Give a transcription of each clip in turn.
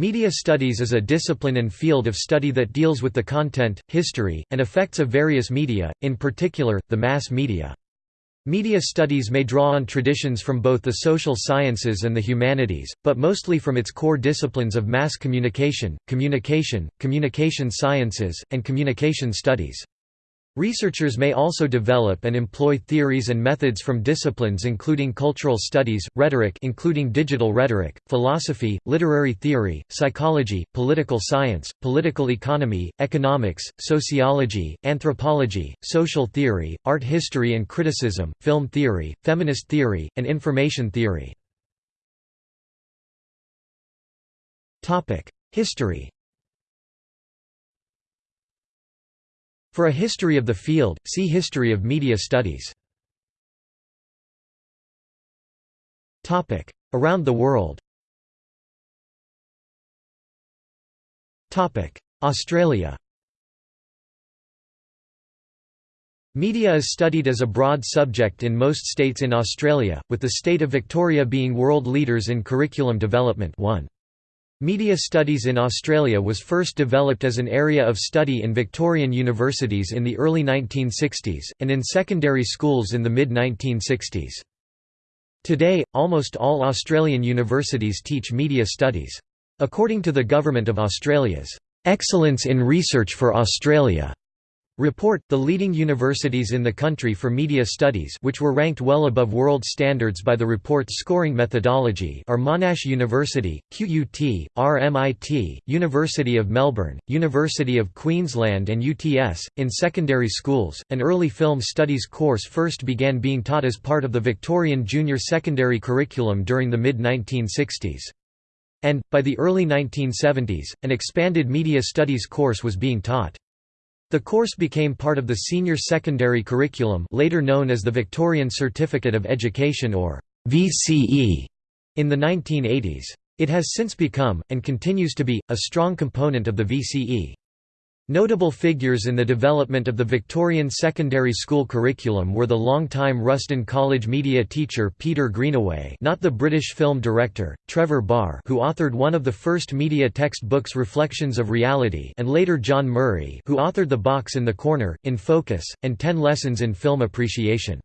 Media studies is a discipline and field of study that deals with the content, history, and effects of various media, in particular, the mass media. Media studies may draw on traditions from both the social sciences and the humanities, but mostly from its core disciplines of mass communication, communication, communication sciences, and communication studies. Researchers may also develop and employ theories and methods from disciplines including cultural studies, rhetoric including digital rhetoric, philosophy, literary theory, psychology, political science, political economy, economics, sociology, anthropology, social theory, art history and criticism, film theory, feminist theory, and information theory. History For a history of the field, see History of media studies. Around the world. Australia. Media is studied as a broad subject in most states in Australia, with the state of Victoria being world leaders in curriculum development. 1. Media studies in Australia was first developed as an area of study in Victorian universities in the early 1960s, and in secondary schools in the mid-1960s. Today, almost all Australian universities teach media studies. According to the Government of Australia's "'Excellence in Research for Australia' Report, the leading universities in the country for media studies which were ranked well above world standards by the report's scoring methodology are Monash University, QUT, RMIT, University of Melbourne, University of Queensland and UTS. In secondary schools, an early film studies course first began being taught as part of the Victorian junior secondary curriculum during the mid-1960s. And, by the early 1970s, an expanded media studies course was being taught. The course became part of the senior secondary curriculum later known as the Victorian Certificate of Education or VCE in the 1980s. It has since become, and continues to be, a strong component of the VCE. Notable figures in the development of the Victorian secondary school curriculum were the long-time Rusden College media teacher Peter Greenaway not the British film director, Trevor Barr who authored one of the first media textbooks Reflections of Reality and later John Murray who authored The Box in the Corner, In Focus, and Ten Lessons in Film Appreciation.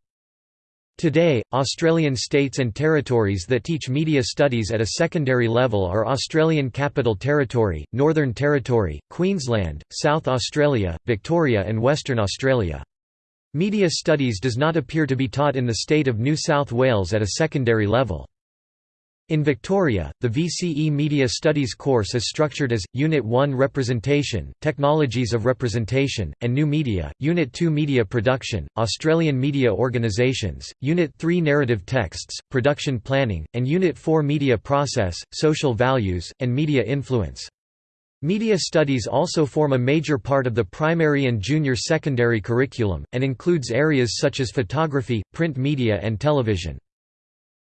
Today, Australian states and territories that teach media studies at a secondary level are Australian Capital Territory, Northern Territory, Queensland, South Australia, Victoria and Western Australia. Media studies does not appear to be taught in the state of New South Wales at a secondary level. In Victoria, the VCE Media Studies course is structured as, Unit 1 Representation, Technologies of Representation, and New Media, Unit 2 Media Production, Australian Media Organisations, Unit 3 Narrative Texts, Production Planning, and Unit 4 Media Process, Social Values, and Media Influence. Media studies also form a major part of the primary and junior secondary curriculum, and includes areas such as photography, print media and television.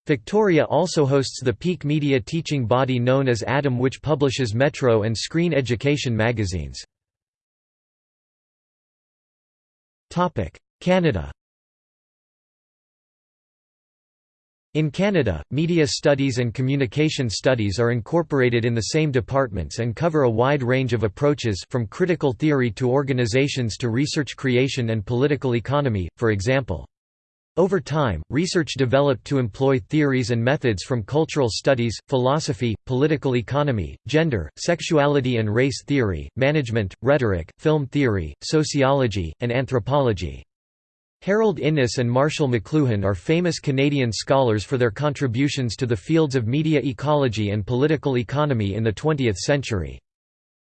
Victoria also hosts the peak media teaching body known as ADAM which publishes Metro and Screen Education magazines. Canada In Canada, media studies and communication studies are incorporated in the same departments and cover a wide range of approaches from critical theory to organizations to research creation and political economy, for example. Over time, research developed to employ theories and methods from cultural studies, philosophy, political economy, gender, sexuality and race theory, management, rhetoric, film theory, sociology, and anthropology. Harold Innis and Marshall McLuhan are famous Canadian scholars for their contributions to the fields of media ecology and political economy in the 20th century.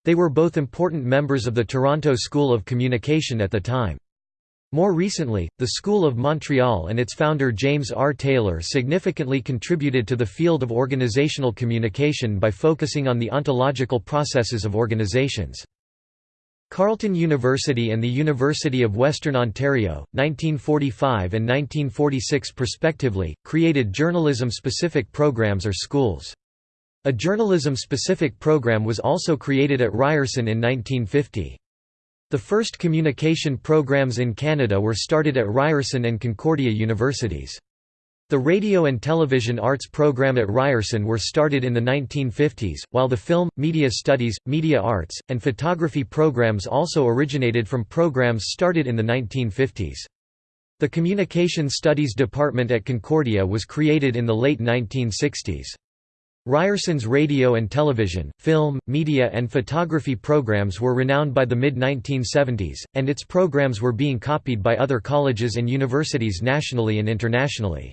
They were both important members of the Toronto School of Communication at the time. More recently, the School of Montreal and its founder James R. Taylor significantly contributed to the field of organizational communication by focusing on the ontological processes of organizations. Carleton University and the University of Western Ontario, 1945 and 1946 respectively, created journalism-specific programs or schools. A journalism-specific program was also created at Ryerson in 1950. The first communication programs in Canada were started at Ryerson and Concordia universities. The radio and television arts program at Ryerson were started in the 1950s, while the film, media studies, media arts, and photography programs also originated from programs started in the 1950s. The Communication Studies Department at Concordia was created in the late 1960s. Ryerson's radio and television, film, media and photography programs were renowned by the mid-1970s, and its programs were being copied by other colleges and universities nationally and internationally.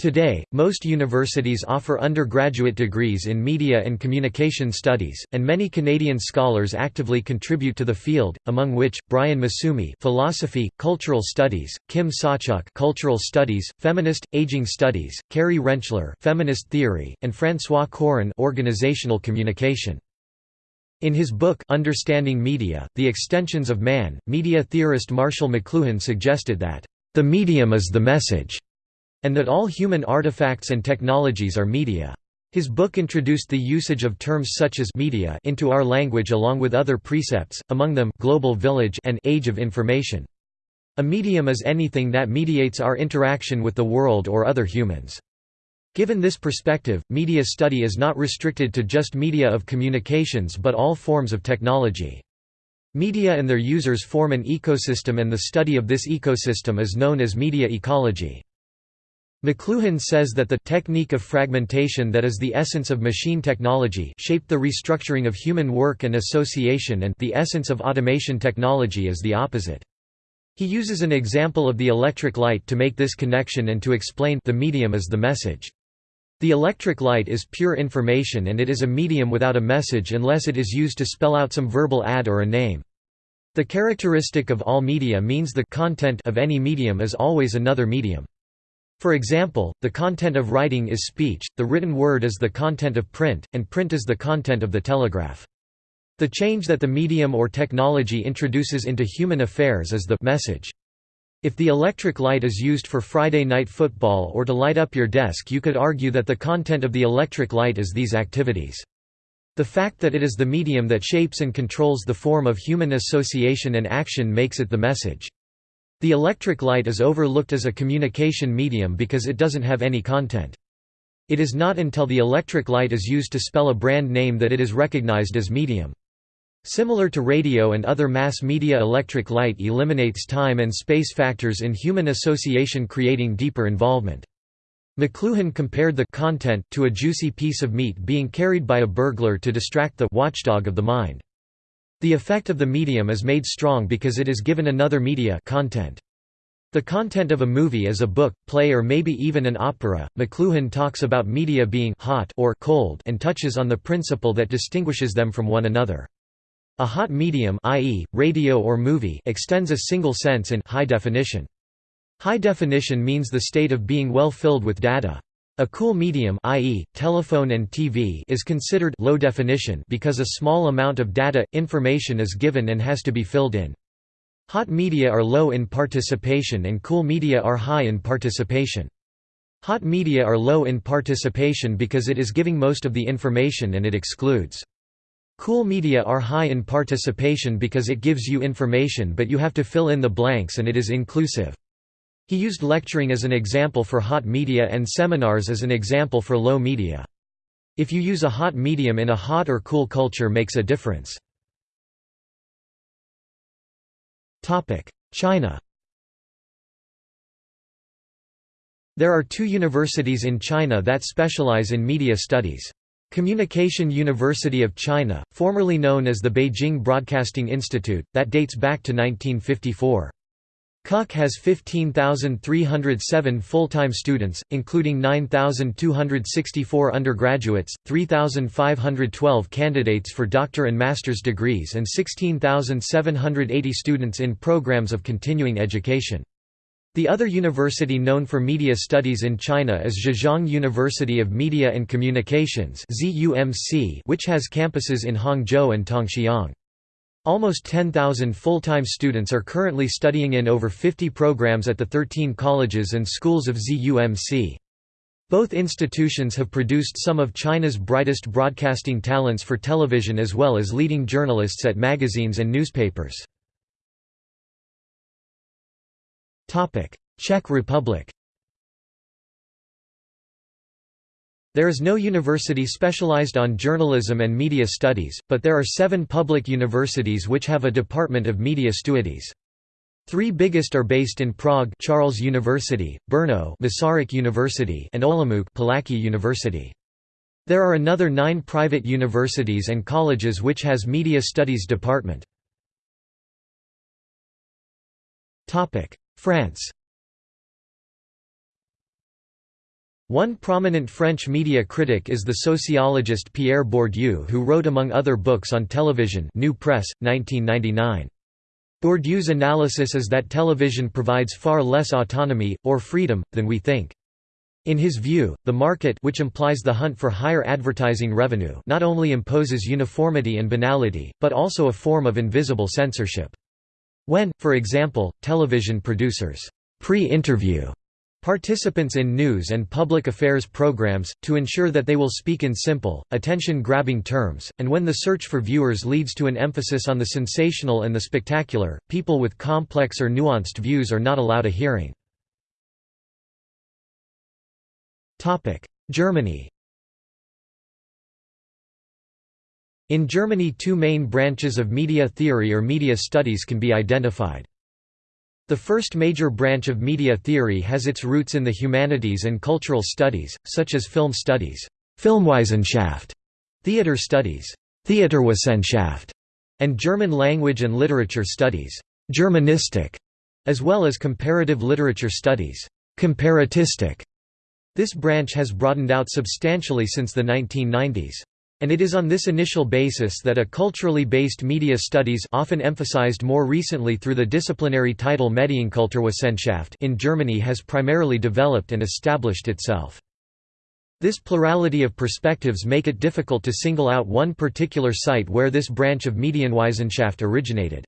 Today, most universities offer undergraduate degrees in media and communication studies, and many Canadian scholars actively contribute to the field, among which Brian Massumi, philosophy, cultural studies, Kim Sawchuk, cultural studies, feminist, aging studies, Carrie Rentschler, feminist theory, and François Cooren, organizational communication. In his book Understanding Media: The Extensions of Man, media theorist Marshall McLuhan suggested that the medium is the message and that all human artifacts and technologies are media. His book introduced the usage of terms such as media into our language along with other precepts, among them global village and age of information. A medium is anything that mediates our interaction with the world or other humans. Given this perspective, media study is not restricted to just media of communications but all forms of technology. Media and their users form an ecosystem and the study of this ecosystem is known as media ecology. McLuhan says that the technique of fragmentation that is the essence of machine technology shaped the restructuring of human work and association and the essence of automation technology is the opposite. He uses an example of the electric light to make this connection and to explain the medium is the message. The electric light is pure information and it is a medium without a message unless it is used to spell out some verbal ad or a name. The characteristic of all media means the content of any medium is always another medium. For example, the content of writing is speech, the written word is the content of print, and print is the content of the telegraph. The change that the medium or technology introduces into human affairs is the message. If the electric light is used for Friday night football or to light up your desk you could argue that the content of the electric light is these activities. The fact that it is the medium that shapes and controls the form of human association and action makes it the message. The electric light is overlooked as a communication medium because it doesn't have any content. It is not until the electric light is used to spell a brand name that it is recognized as medium. Similar to radio and other mass media electric light eliminates time and space factors in human association creating deeper involvement. McLuhan compared the content to a juicy piece of meat being carried by a burglar to distract the watchdog of the mind. The effect of the medium is made strong because it is given another media content. The content of a movie is a book, play or maybe even an opera. McLuhan talks about media being hot or cold and touches on the principle that distinguishes them from one another. A hot medium i.e., radio or movie extends a single sense in high definition. High definition means the state of being well filled with data. A cool medium i.e., telephone and TV is considered low definition because a small amount of data, information is given and has to be filled in. Hot media are low in participation and cool media are high in participation. Hot media are low in participation because it is giving most of the information and it excludes. Cool media are high in participation because it gives you information but you have to fill in the blanks and it is inclusive. He used lecturing as an example for hot media and seminars as an example for low media. If you use a hot medium in a hot or cool culture makes a difference. China There are two universities in China that specialize in media studies. Communication University of China, formerly known as the Beijing Broadcasting Institute, that dates back to 1954. CUC has 15,307 full-time students, including 9,264 undergraduates, 3,512 candidates for doctor and master's degrees and 16,780 students in programs of continuing education. The other university known for media studies in China is Zhejiang University of Media and Communications which has campuses in Hangzhou and Tongxiang. Almost 10,000 full-time students are currently studying in over 50 programs at the 13 colleges and schools of ZUMC. Both institutions have produced some of China's brightest broadcasting talents for television as well as leading journalists at magazines and newspapers. Czech Republic There is no university specialized on journalism and media studies, but there are seven public universities which have a department of media studies. Three biggest are based in Prague Charles University, Brno Masaryk University and Olomouc Palacký University. There are another nine private universities and colleges which has media studies department. France One prominent French media critic is the sociologist Pierre Bourdieu who wrote among other books on television New Press, 1999. Bourdieu's analysis is that television provides far less autonomy, or freedom, than we think. In his view, the market which implies the hunt for higher advertising revenue not only imposes uniformity and banality, but also a form of invisible censorship. When, for example, television producers pre-interview Participants in news and public affairs programs, to ensure that they will speak in simple, attention-grabbing terms, and when the search for viewers leads to an emphasis on the sensational and the spectacular, people with complex or nuanced views are not allowed a hearing. Germany In Germany two main branches of media theory or media studies can be identified. The first major branch of media theory has its roots in the humanities and cultural studies, such as film studies Filmwissenschaft, theater studies Theaterwissenschaft, and German language and literature studies Germanistik, as well as comparative literature studies Comparatistik. This branch has broadened out substantially since the 1990s. And it is on this initial basis that a culturally based media studies often emphasized more recently through the disciplinary title Medienkulturwissenschaft in Germany has primarily developed and established itself. This plurality of perspectives make it difficult to single out one particular site where this branch of Medienwissenschaft originated.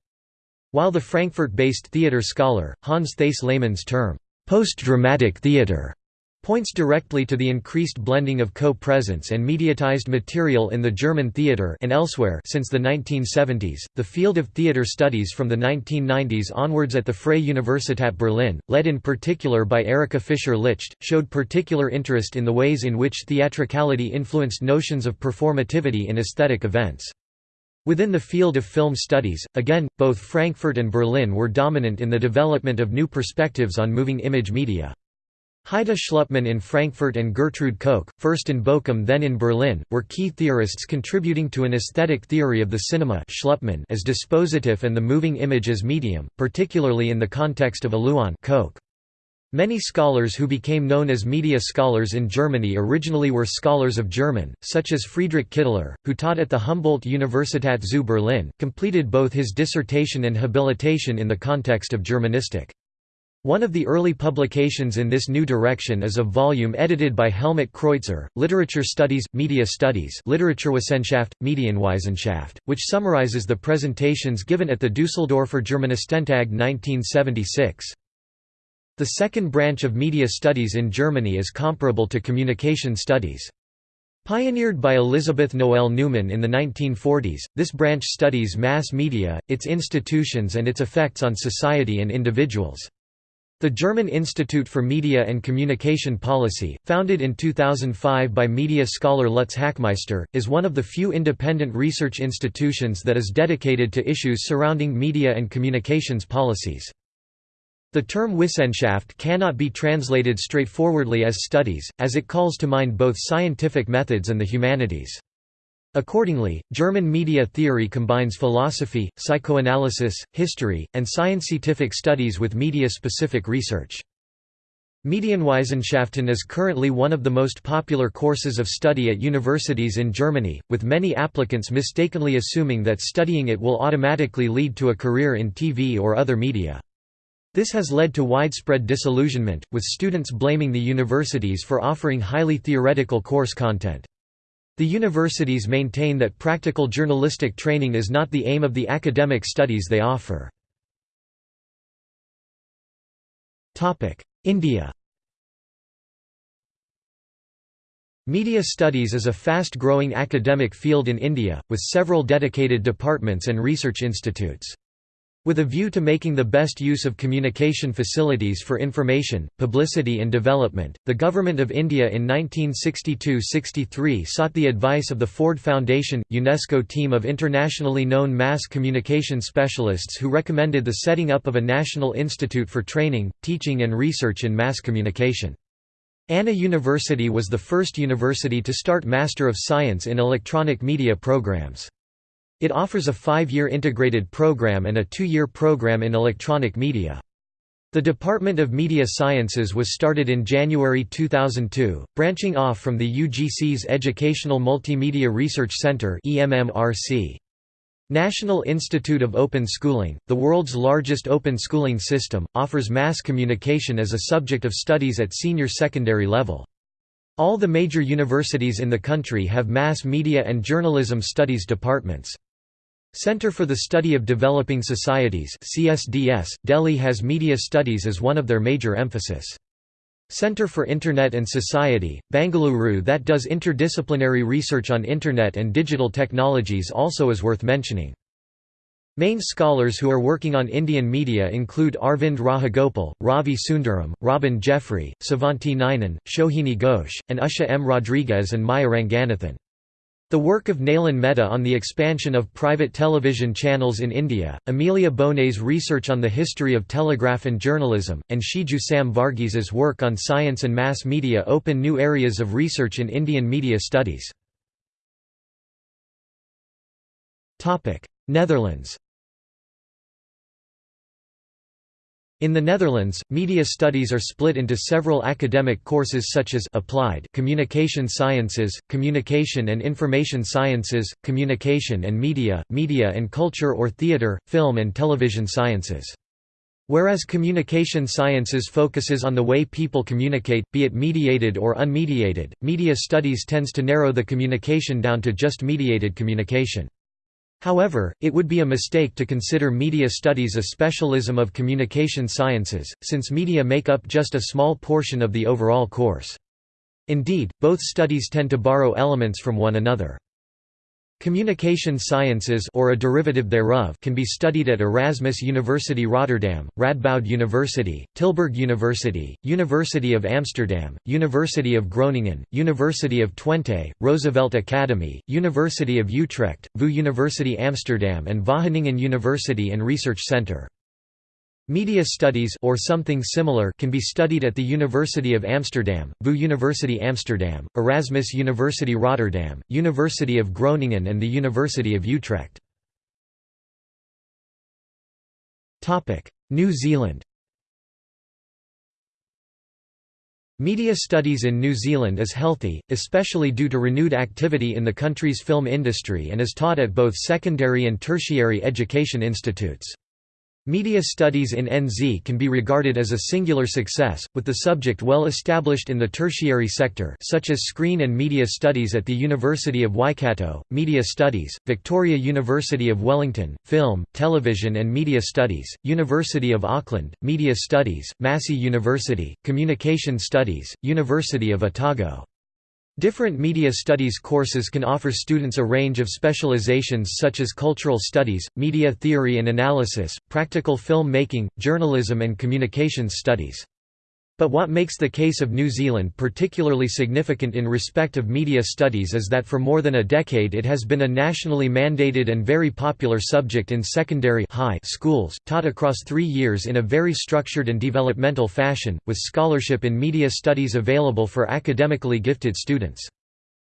While the Frankfurt-based theater scholar, Hans Thies Lehmann's term, post-dramatic theater points directly to the increased blending of co-presence and mediatized material in the German theater and elsewhere since the 1970s. The field of theater studies from the 1990s onwards at the Freie Universität Berlin, led in particular by Erika Fischer-Lichte, showed particular interest in the ways in which theatricality influenced notions of performativity in aesthetic events. Within the field of film studies, again, both Frankfurt and Berlin were dominant in the development of new perspectives on moving image media. Heide Schlupmann in Frankfurt and Gertrud Koch, first in Bochum then in Berlin, were key theorists contributing to an aesthetic theory of the cinema Schlupmann as dispositive and the moving image as medium, particularly in the context of Aluhn Koch. Many scholars who became known as media scholars in Germany originally were scholars of German, such as Friedrich Kittler, who taught at the Humboldt-Universität zu Berlin, completed both his dissertation and habilitation in the context of Germanistik. One of the early publications in this new direction is a volume edited by Helmut Kreuzer, Literature Studies, Media Studies Literaturwissenschaft, Medienwissenschaft, which summarizes the presentations given at the Düsseldorfer Germanistentag 1976. The second branch of media studies in Germany is comparable to communication studies. Pioneered by Elisabeth Noelle-Neumann in the 1940s, this branch studies mass media, its institutions and its effects on society and individuals. The German Institute for Media and Communication Policy, founded in 2005 by media scholar Lutz Hachmeister, is one of the few independent research institutions that is dedicated to issues surrounding media and communications policies. The term Wissenschaft cannot be translated straightforwardly as studies, as it calls to mind both scientific methods and the humanities. Accordingly, German media theory combines philosophy, psychoanalysis, history, and scientific studies with media-specific research. Medienwissenschaften is currently one of the most popular courses of study at universities in Germany, with many applicants mistakenly assuming that studying it will automatically lead to a career in TV or other media. This has led to widespread disillusionment, with students blaming the universities for offering highly theoretical course content. The universities maintain that practical journalistic training is not the aim of the academic studies they offer. India Media studies is a fast-growing academic field in India, with several dedicated departments and research institutes. With a view to making the best use of communication facilities for information, publicity and development, the Government of India in 1962–63 sought the advice of the Ford Foundation, UNESCO team of internationally known mass communication specialists who recommended the setting up of a national institute for training, teaching and research in mass communication. Anna University was the first university to start Master of Science in Electronic Media programs. It offers a five-year integrated program and a two-year program in electronic media. The Department of Media Sciences was started in January 2002, branching off from the UGC's Educational Multimedia Research Center National Institute of Open Schooling, the world's largest open schooling system, offers mass communication as a subject of studies at senior secondary level. All the major universities in the country have mass media and journalism studies departments. Center for the Study of Developing Societies CSDS, Delhi has media studies as one of their major emphasis. Center for Internet and Society, Bangalore that does interdisciplinary research on Internet and digital technologies also is worth mentioning. Main scholars who are working on Indian media include Arvind Rajagopal, Ravi Sundaram, Robin Jeffrey, Sevanti Ninan, Shohini Ghosh, and Usha M. Rodrigues and Maya Ranganathan. The work of Nalin Mehta on the expansion of private television channels in India, Amelia Bonea's research on the history of telegraph and journalism, and Shiju Sam work on science and mass media open new areas of research in Indian media studies. Netherlands In the Netherlands, media studies are split into several academic courses such as Applied Communication Sciences, Communication and Information Sciences, Communication and Media, Media and Culture or Theatre, Film and Television Sciences. Whereas communication sciences focuses on the way people communicate, be it mediated or unmediated, media studies tends to narrow the communication down to just mediated communication. However, it would be a mistake to consider media studies a specialism of communication sciences, since media make up just a small portion of the overall course. Indeed, both studies tend to borrow elements from one another. Communication sciences or a derivative thereof can be studied at Erasmus University Rotterdam, Radboud University, Tilburg University, University of Amsterdam, University of Groningen, University of Twente, Roosevelt Academy, University of Utrecht, VU University Amsterdam and Wageningen University and Research Centre. Media studies or something similar can be studied at the University of Amsterdam, VU University Amsterdam, Erasmus University Rotterdam, University of Groningen and the University of Utrecht. New Zealand Media studies in New Zealand is healthy, especially due to renewed activity in the country's film industry and is taught at both secondary and tertiary education institutes. Media studies in NZ can be regarded as a singular success, with the subject well established in the tertiary sector such as Screen and Media Studies at the University of Waikato, Media Studies, Victoria University of Wellington, Film, Television and Media Studies, University of Auckland, Media Studies, Massey University, Communication Studies, University of Otago. Different media studies courses can offer students a range of specializations such as cultural studies, media theory and analysis, practical film making, journalism and communications studies. But what makes the case of New Zealand particularly significant in respect of media studies is that for more than a decade it has been a nationally mandated and very popular subject in secondary high schools, taught across three years in a very structured and developmental fashion, with scholarship in media studies available for academically gifted students.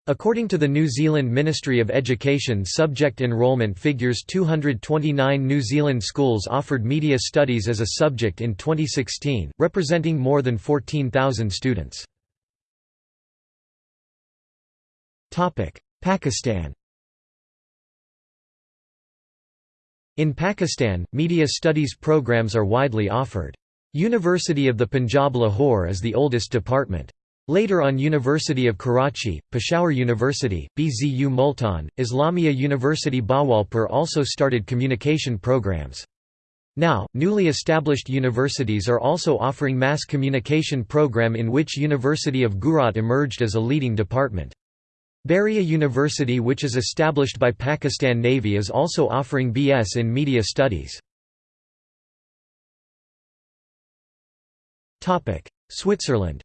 According to the New Zealand Ministry of Education subject enrolment figures 229 New Zealand schools offered media studies as a subject in 2016, representing more than 14,000 students. Pakistan In Pakistan, media studies programs are widely offered. University of the Punjab Lahore is the oldest department. Later on University of Karachi, Peshawar University, BZU Multan, Islamia University Bahawalpur also started communication programs. Now, newly established universities are also offering mass communication program in which University of Gujrat emerged as a leading department. Bahria University which is established by Pakistan Navy is also offering BS in Media Studies. Switzerland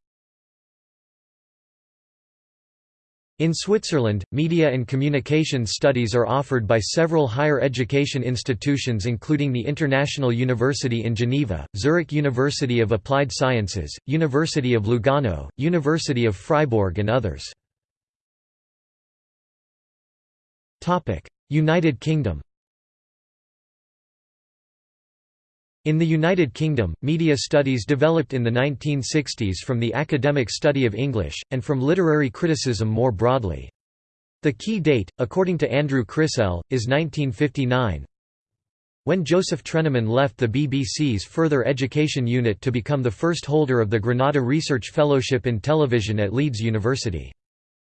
In Switzerland, media and communication studies are offered by several higher education institutions including the International University in Geneva, Zurich University of Applied Sciences, University of Lugano, University of Freiburg and others. United Kingdom In the United Kingdom, media studies developed in the 1960s from the academic study of English, and from literary criticism more broadly. The key date, according to Andrew Crisell, is 1959 when Joseph Trenaman left the BBC's Further Education Unit to become the first holder of the Granada Research Fellowship in Television at Leeds University.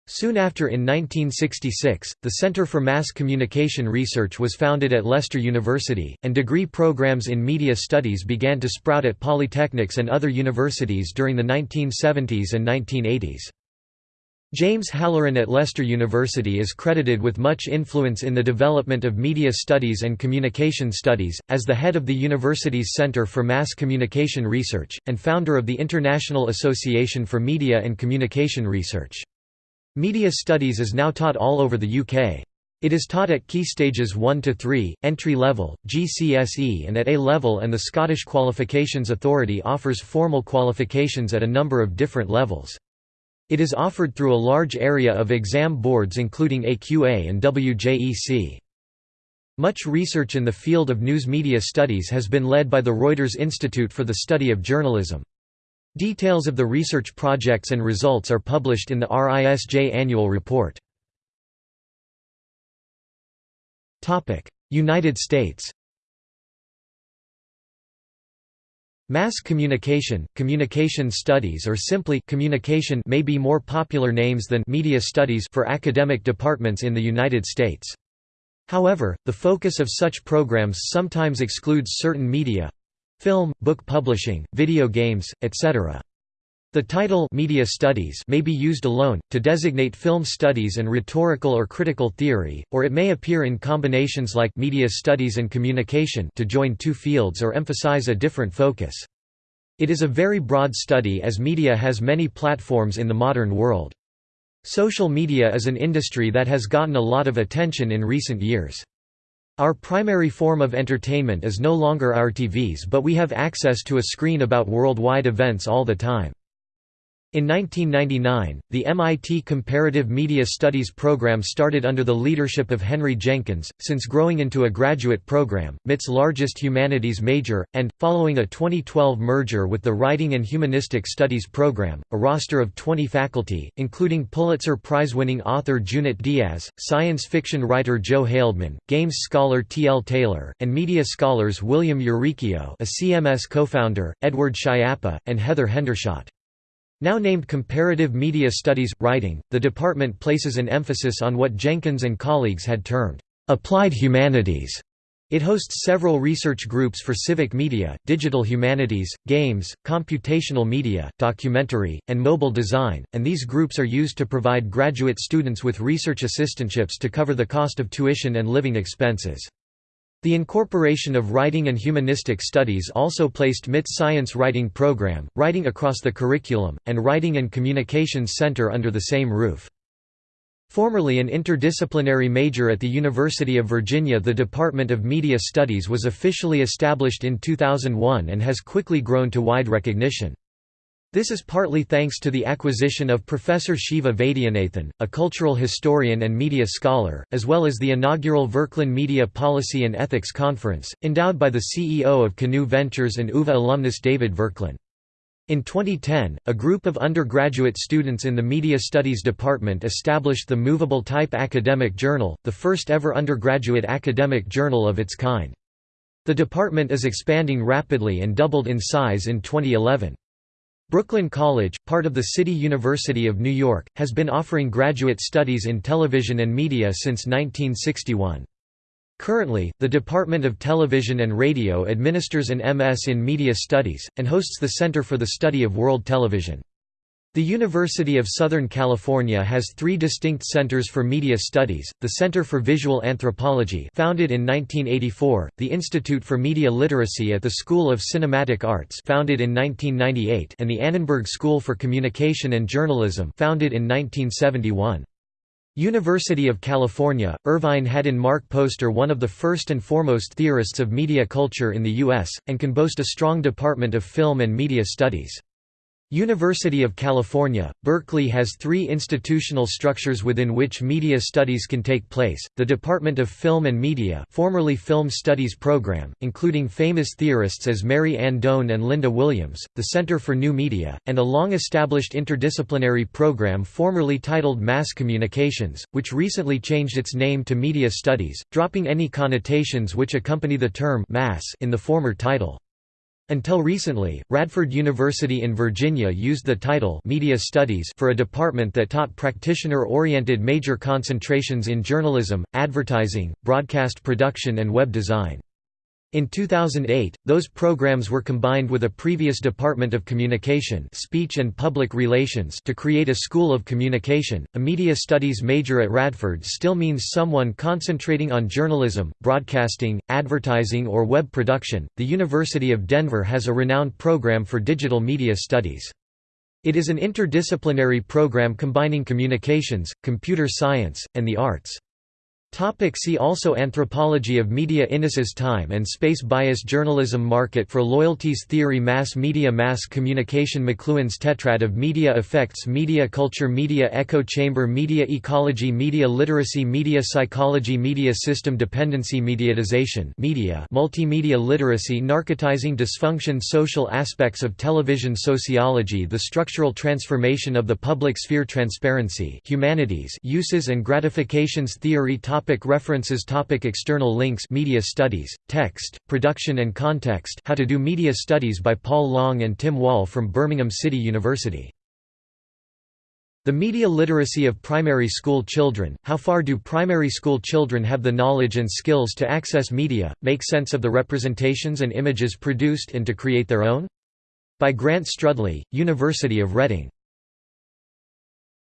Soon after in 1966, the Centre for Mass Communication Research was founded at Leicester University, and degree programs in media studies began to sprout at polytechnics and other universities during the 1970s and 1980s. James Halloran at Leicester University is credited with much influence in the development of media studies and communication studies, as the head of the university's Centre for Mass Communication Research, and founder of the International Association for Media and Communication Research. Media Studies is now taught all over the UK. It is taught at key stages 1 to 3, entry level, GCSE and at A level and the Scottish Qualifications Authority offers formal qualifications at a number of different levels. It is offered through a large area of exam boards including AQA and WJEC. Much research in the field of news media studies has been led by the Reuters Institute for the Study of Journalism. Details of the research projects and results are published in the RISJ annual report. United States Mass communication, communication studies or simply communication may be more popular names than media studies for academic departments in the United States. However, the focus of such programs sometimes excludes certain media, film, book publishing, video games, etc. The title media studies may be used alone, to designate film studies and rhetorical or critical theory, or it may appear in combinations like media studies and communication to join two fields or emphasize a different focus. It is a very broad study as media has many platforms in the modern world. Social media is an industry that has gotten a lot of attention in recent years. Our primary form of entertainment is no longer our TVs but we have access to a screen about worldwide events all the time. In 1999, the MIT Comparative Media Studies program started under the leadership of Henry Jenkins, since growing into a graduate program, MIT's largest humanities major, and, following a 2012 merger with the Writing and Humanistic Studies program, a roster of 20 faculty, including Pulitzer Prize-winning author Junot Diaz, science fiction writer Joe Haldeman, games scholar T. L. Taylor, and media scholars William Uricchio a CMS co-founder, Edward Schiappa, and Heather Hendershot. Now named Comparative Media Studies – Writing, the department places an emphasis on what Jenkins and colleagues had termed, "...applied humanities". It hosts several research groups for civic media, digital humanities, games, computational media, documentary, and mobile design, and these groups are used to provide graduate students with research assistantships to cover the cost of tuition and living expenses. The incorporation of writing and humanistic studies also placed MIT's science writing program, Writing Across the Curriculum, and Writing and Communications Center under the same roof. Formerly an interdisciplinary major at the University of Virginia the Department of Media Studies was officially established in 2001 and has quickly grown to wide recognition. This is partly thanks to the acquisition of Professor Siva Vaidhyanathan, a cultural historian and media scholar, as well as the inaugural Verklin Media Policy and Ethics Conference, endowed by the CEO of Canoe Ventures and UVA alumnus David Verklin. In 2010, a group of undergraduate students in the Media Studies department established the Movable Type Academic Journal, the first ever undergraduate academic journal of its kind. The department is expanding rapidly and doubled in size in 2011. Brooklyn College, part of the City University of New York, has been offering graduate studies in television and media since 1961. Currently, the Department of Television and Radio administers an MS in Media Studies, and hosts the Center for the Study of World Television. The University of Southern California has three distinct centers for media studies, the Center for Visual Anthropology founded in 1984, the Institute for Media Literacy at the School of Cinematic Arts founded in 1998 and the Annenberg School for Communication and Journalism founded in 1971. University of California, Irvine had in Mark Poster one of the first and foremost theorists of media culture in the U.S., and can boast a strong department of film and media studies. University of California, Berkeley has three institutional structures within which media studies can take place, the Department of Film and Media formerly Film Studies Program, including famous theorists as Mary Ann Doane and Linda Williams, the Center for New Media, and a long-established interdisciplinary program formerly titled Mass Communications, which recently changed its name to Media Studies, dropping any connotations which accompany the term mass in the former title. Until recently, Radford University in Virginia used the title Media Studies for a department that taught practitioner-oriented major concentrations in journalism, advertising, broadcast production and web design. In 2008, those programs were combined with a previous Department of Communication Speech and Public Relations to create a School of Communication. A media studies major at Radford still means someone concentrating on journalism, broadcasting, advertising or web production. The University of Denver has a renowned program for digital media studies. It is an interdisciplinary program combining communications, computer science, and the arts. Topic see also Anthropology of media Innis's time and space bias Journalism Market for loyalties Theory Mass media Mass communication McLuhan's tetrad of media effects Media culture Media echo chamber Media ecology Media literacy Media psychology Media system dependency Mediatization media Multimedia literacy Narcotizing dysfunction Social aspects of television Sociology The structural transformation of the public sphere Transparency humanities Uses and gratifications Theory Topic references Topic External links Media Studies, Text, Production and Context How to do Media Studies by Paul Long and Tim Wall from Birmingham City University. The media literacy of primary school children, how far do primary school children have the knowledge and skills to access media, make sense of the representations and images produced and to create their own? By Grant Strudley, University of Reading.